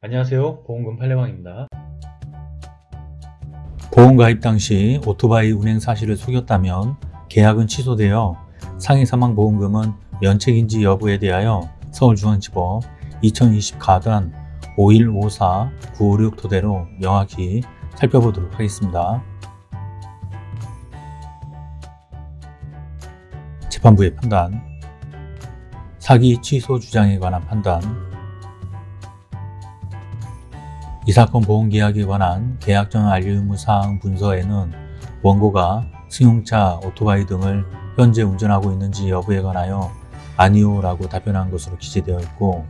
안녕하세요. 보험금 팔례방입니다. 보험가입 당시 오토바이 운행 사실을 속였다면 계약은 취소되어 상해 사망 보험금은 면책인지 여부에 대하여 서울중앙지법 2020 가단 5154 956 토대로 명확히 살펴보도록 하겠습니다. 재판부의 판단. 사기 취소 주장에 관한 판단 이 사건 보험계약에 관한 계약 전 알리 의무 사항 문서에는 원고가 승용차, 오토바이 등을 현재 운전하고 있는지 여부에 관하여 아니오 라고 답변한 것으로 기재되어 있고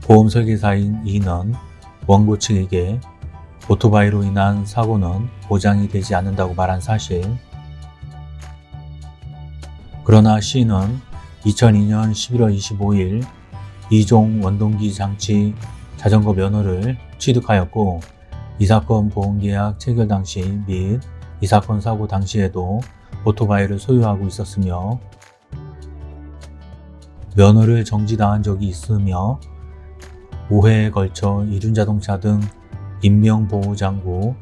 보험 설계사인 이는 원고 측에게 오토바이로 인한 사고는 보장이 되지 않는다고 말한 사실. 그러나 C는 2002년 11월 25일 이종 원동기 장치 자전거 면허를 취득하였고 이 사건 보험계약 체결 당시 및 이 사건 사고 당시에도 오토바이를 소유하고 있었으며 면허를 정지당한 적이 있으며 5회에 걸쳐 이륜자동차 등 인명보호장구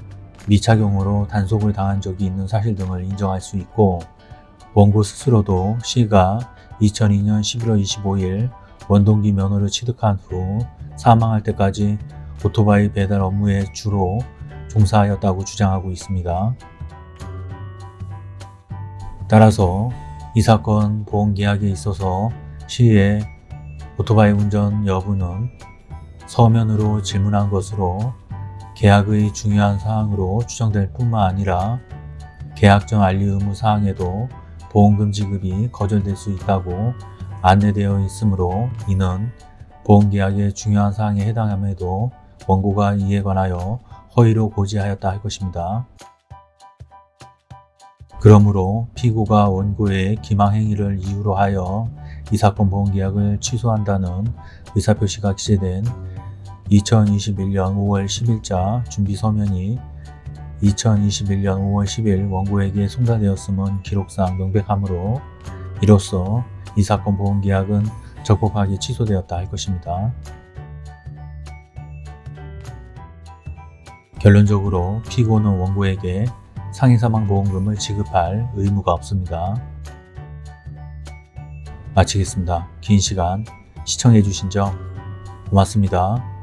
미착용으로 단속을 당한 적이 있는 사실 등을 인정할 수 있고 원고 스스로도 C가 2002년 11월 25일 원동기 면허를 취득한 후 사망할 때까지 오토바이 배달 업무에 주로 종사하였다고 주장하고 있습니다. 따라서 이 사건 보험계약에 있어서 시의 오토바이 운전 여부는 서면으로 질문한 것으로 계약의 중요한 사항으로 추정될 뿐만 아니라 계약 전 알리 의무 사항에도 보험금 지급이 거절될 수 있다고 안내되어 있으므로 이는 보험계약의 중요한 사항에 해당함에도 원고가 이에 관하여 허위로 고지하였다 할 것입니다. 그러므로 피고가 원고의 기망행위를 이유로 하여 이 사건 보험계약을 취소한다는 의사표시가 기재된 2021년 5월 10일자 준비서면이 2021년 5월 10일 원고에게 송달되었음은 기록상 명백하므로 이로써 이 사건 보험계약은 적법하게 취소되었다 할 것입니다. 결론적으로 피고는 원고에게 상해사망보험금을 지급할 의무가 없습니다. 마치겠습니다. 긴 시간 시청해주신 점 고맙습니다.